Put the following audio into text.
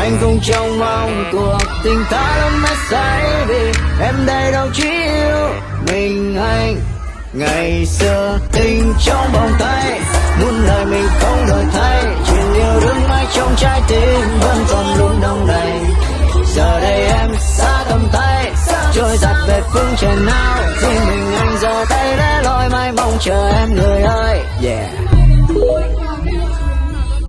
anh không trông mong cuộc tình ta lắm mất say vì em đây đâu chỉ yêu mình anh ngày xưa tình trong vòng tay. Muốn lời mình không đổi thay, chuyện yêu đương mãi trong trái tim vẫn còn luôn đông đầy. Giờ đây em xa tầm tay, trôi giặt về phương trời nào. Riêng mình anh giờ tay để lối mai mong chờ em người ơi, yeah.